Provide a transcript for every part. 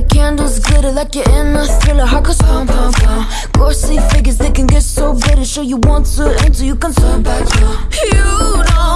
glitter like you're in a thriller. Heart goes pound, pound, pound. Ghostly figures, they can get so bitter. Sure you want to enter, you can turn back. You don't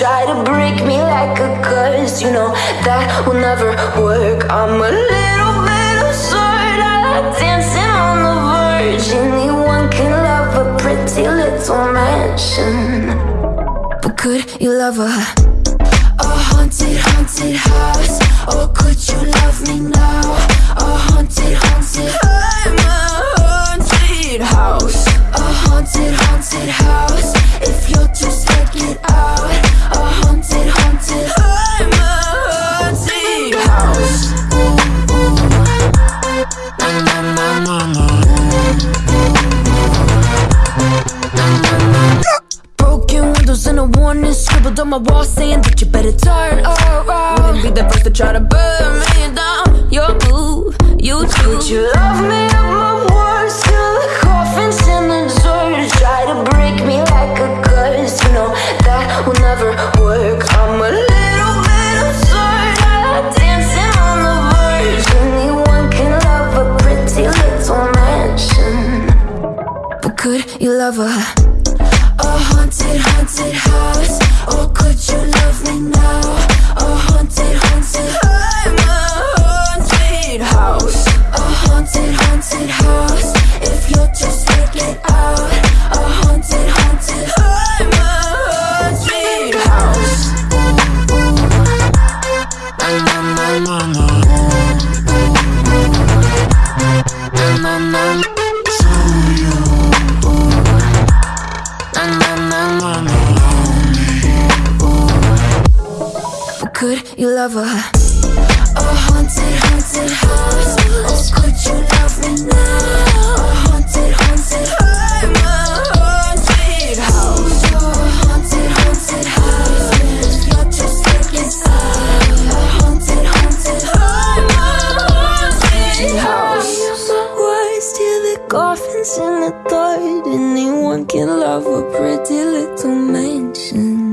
Try to break me like a curse, you know that will never work. I'm a little bit absurd. I like dancing on the verge. Anyone can love a pretty little mansion, but could you love a a haunted, haunted house? Or could you love me now? And scribbled on my wall saying that you better turn around. Wouldn't be the first to try to burn me down. Your move, you too. Would you love me at my worst till the coffin's in the dirt? Try to break me like a curse. You know that will never work. I'm a little bit absurd. I like dancing on the verge. Anyone can love a pretty little mansion. But could you love a a haunted, haunted house? But could you love a a haunted, haunted house? Or could you love me now? In the thought anyone can love a pretty little mansion.